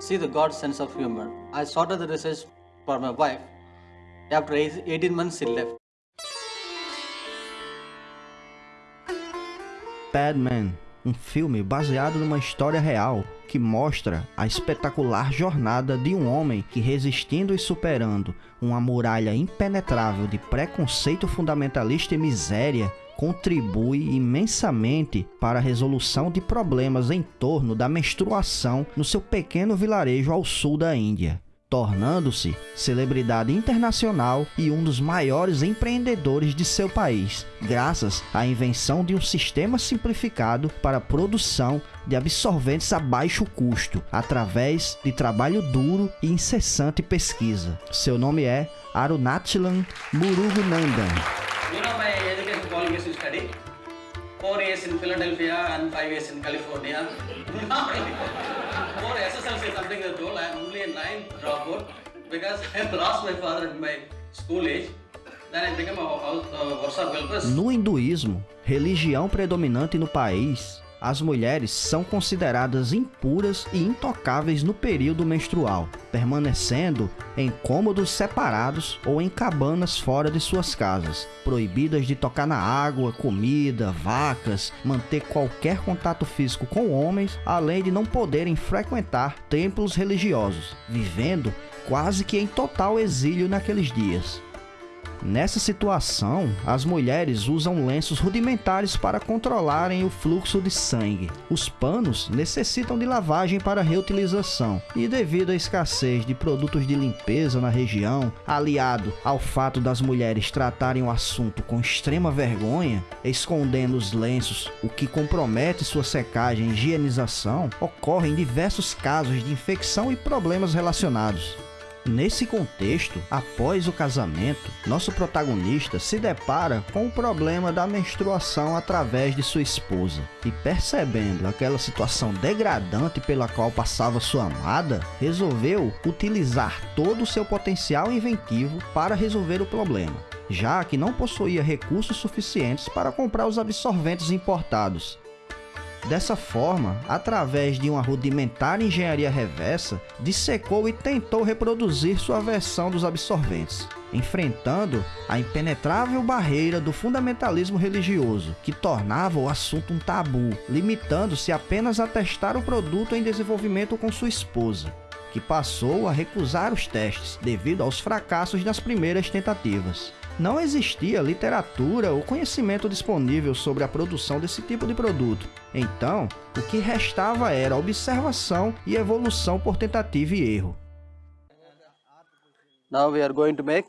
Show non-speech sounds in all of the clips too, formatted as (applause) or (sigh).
see the God's sense of humor. I started the research for my wife. After 18 months, she left. Padman, um filme baseado numa história real que mostra a espetacular jornada de um homem que, resistindo e superando uma muralha impenetrável de preconceito fundamentalista e miséria, contribui imensamente para a resolução de problemas em torno da menstruação no seu pequeno vilarejo ao sul da Índia tornando-se celebridade internacional e um dos maiores empreendedores de seu país, graças à invenção de um sistema simplificado para a produção de absorventes a baixo custo, através de trabalho duro e incessante pesquisa. Seu nome é Arunachalam Murugunandan. You know my study? Four years in Philadelphia and five years in California. For SSLC something I told, I am only a ninth dropout because I lost my father at my school age. No hinduísmo, religião predominante no país, as mulheres são consideradas impuras e intocáveis no período menstrual, permanecendo em cômodos separados ou em cabanas fora de suas casas, proibidas de tocar na água, comida, vacas, manter qualquer contato físico com homens, além de não poderem frequentar templos religiosos, vivendo quase que em total exílio naqueles dias. Nessa situação, as mulheres usam lenços rudimentares para controlarem o fluxo de sangue. Os panos necessitam de lavagem para reutilização e devido à escassez de produtos de limpeza na região, aliado ao fato das mulheres tratarem o assunto com extrema vergonha, escondendo os lenços, o que compromete sua secagem e higienização, ocorrem diversos casos de infecção e problemas relacionados. Nesse contexto, após o casamento, nosso protagonista se depara com o problema da menstruação através de sua esposa. E percebendo aquela situação degradante pela qual passava sua amada, resolveu utilizar todo o seu potencial inventivo para resolver o problema, já que não possuía recursos suficientes para comprar os absorventes importados Dessa forma, através de uma rudimentar engenharia reversa, dissecou e tentou reproduzir sua versão dos absorventes, enfrentando a impenetrável barreira do fundamentalismo religioso, que tornava o assunto um tabu, limitando-se apenas a testar o produto em desenvolvimento com sua esposa, que passou a recusar os testes devido aos fracassos das primeiras tentativas não existia literatura ou conhecimento disponível sobre a produção desse tipo de produto. Então, o que restava era observação e evolução por tentativa e erro. Now we are going to make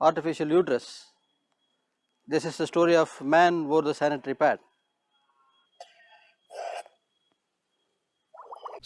artificial uterus. This is the story of man wore the sanitary pad.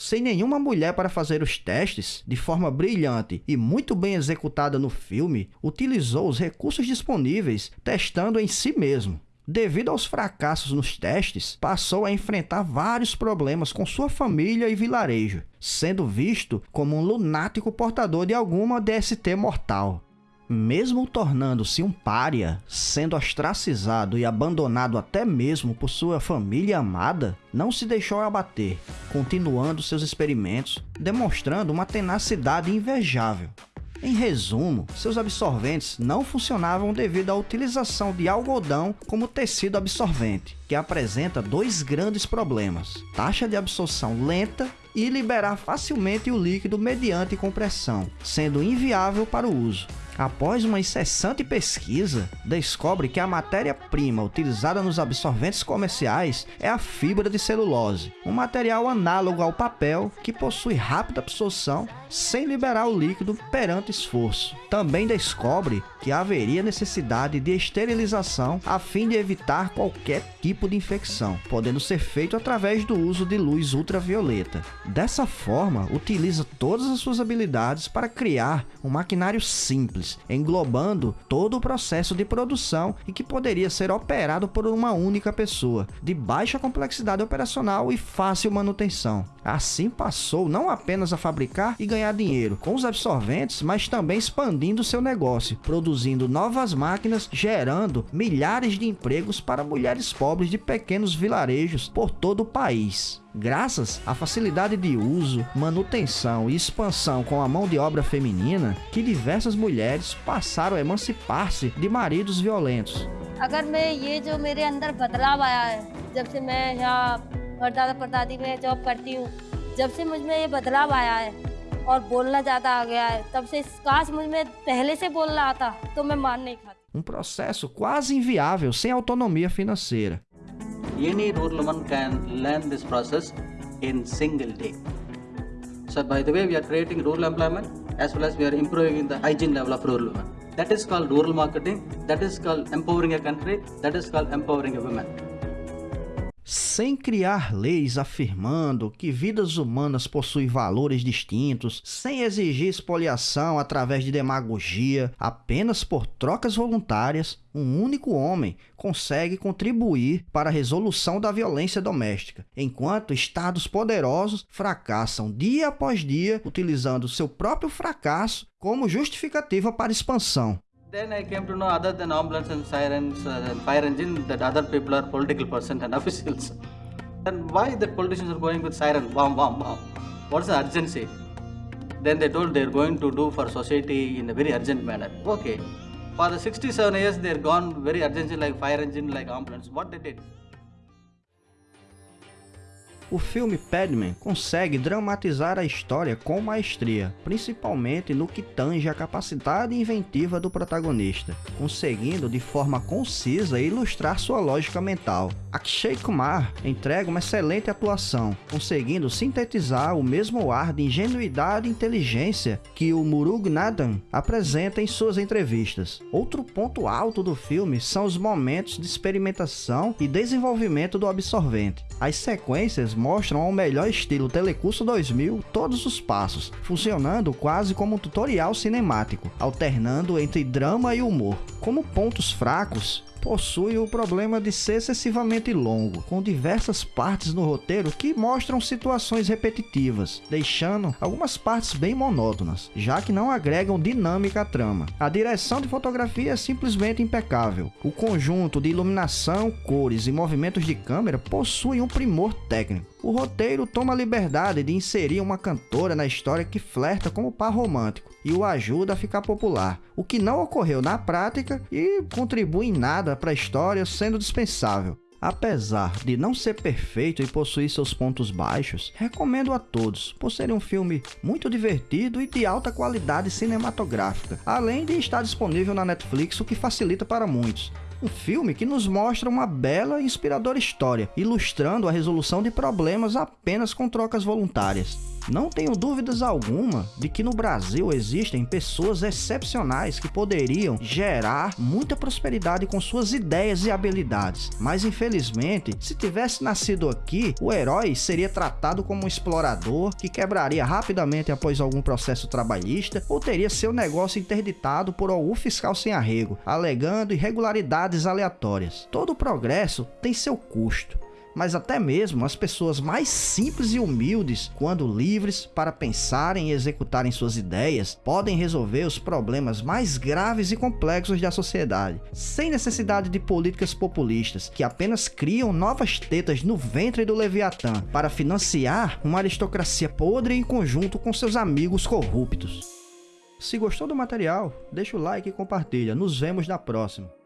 Sem nenhuma mulher para fazer os testes, de forma brilhante e muito bem executada no filme, utilizou os recursos disponíveis, testando em si mesmo. Devido aos fracassos nos testes, passou a enfrentar vários problemas com sua família e vilarejo, sendo visto como um lunático portador de alguma DST mortal. Mesmo tornando-se um pária, sendo ostracizado e abandonado até mesmo por sua família amada, não se deixou abater, continuando seus experimentos, demonstrando uma tenacidade invejável. Em resumo, seus absorventes não funcionavam devido à utilização de algodão como tecido absorvente, que apresenta dois grandes problemas: taxa de absorção lenta e liberar facilmente o líquido mediante compressão, sendo inviável para o uso. Após uma incessante pesquisa, descobre que a matéria-prima utilizada nos absorventes comerciais é a fibra de celulose, um material análogo ao papel que possui rápida absorção sem liberar o líquido perante esforço. Também descobre que haveria necessidade de esterilização a fim de evitar qualquer tipo de infecção, podendo ser feito através do uso de luz ultravioleta. Dessa forma, utiliza todas as suas habilidades para criar um maquinário simples, englobando todo o processo de produção e que poderia ser operado por uma única pessoa, de baixa complexidade operacional e fácil manutenção. Assim passou não apenas a fabricar e ganhar dinheiro com os absorventes, mas também expandindo seu negócio, produzindo novas máquinas, gerando milhares de empregos para mulheres pobres de pequenos vilarejos por todo o país. Graças à facilidade de uso, manutenção e expansão com a mão de obra feminina, que diversas mulheres passaram a emancipar-se de maridos violentos. अगर मैं ये जो मेरे अंदर बदलाव आया है जब से मैं यहाँ परदादा परदादी में जॉब करती हूँ जब से मुझमें ये बदलाव आया है और बोलना ज़्यादा आ गया है तब से काश मुझमें पहले से बोलना आता तो मैं मान नहीं खाती Um processo quase inviável sem autonomia financeira. Any rural woman can learn this process in single day. So by the way, we are creating rural employment as well as we are improving the hygiene level of rural women. That is called rural marketing. That is called empowering a country. That is called empowering a woman. Sem criar leis afirmando que vidas humanas possuem valores distintos, sem exigir expoliação através de demagogia, apenas por trocas voluntárias, um único homem consegue contribuir para a resolução da violência doméstica, enquanto estados poderosos fracassam dia após dia utilizando seu próprio fracasso como justificativa para expansão. Then I came to know other than ambulance and sirens uh, and fire engine that other people are political persons and (laughs) officials. And why the politicians are going with siren, bomb, bomb, bomb? What's the urgency? Then they told they're going to do for society in a very urgent manner. Okay. For the 67 years, they're gone very urgently like fire engine, like ambulance. What they did? O filme Padman consegue dramatizar a história com maestria, principalmente no que tange a capacidade inventiva do protagonista, conseguindo de forma concisa ilustrar sua lógica mental. Akshay Kumar entrega uma excelente atuação, conseguindo sintetizar o mesmo ar de ingenuidade e inteligência que o Muruganathan apresenta em suas entrevistas. Outro ponto alto do filme são os momentos de experimentação e desenvolvimento do absorvente. As sequências mostram ao melhor estilo Telecurso 2000 todos os passos, funcionando quase como um tutorial cinemático, alternando entre drama e humor. Como pontos fracos, possui o problema de ser excessivamente longo, com diversas partes no roteiro que mostram situações repetitivas, deixando algumas partes bem monótonas, já que não agregam dinâmica à trama. A direção de fotografia é simplesmente impecável. O conjunto de iluminação, cores e movimentos de câmera possui um primor técnico. O roteiro toma a liberdade de inserir uma cantora na história que flerta com o par romântico e o ajuda a ficar popular, o que não ocorreu na prática e contribui em nada para a história, sendo dispensável. Apesar de não ser perfeito e possuir seus pontos baixos, recomendo a todos, por ser um filme muito divertido e de alta qualidade cinematográfica, além de estar disponível na Netflix, o que facilita para muitos. Um filme que nos mostra uma bela e inspiradora história, ilustrando a resolução de problemas apenas com trocas voluntárias. Não tenho dúvidas alguma de que no Brasil existem pessoas excepcionais que poderiam gerar muita prosperidade com suas ideias e habilidades, mas infelizmente, se tivesse nascido aqui, o herói seria tratado como um explorador que quebraria rapidamente após algum processo trabalhista ou teria seu negócio interditado por algum fiscal sem arrego, alegando irregularidades aleatórias. Todo progresso tem seu custo mas até mesmo as pessoas mais simples e humildes, quando livres para pensarem e executarem suas ideias, podem resolver os problemas mais graves e complexos da sociedade, sem necessidade de políticas populistas que apenas criam novas tetas no ventre do Leviatã para financiar uma aristocracia podre em conjunto com seus amigos corruptos. Se gostou do material, deixa o like e compartilha. Nos vemos na próxima.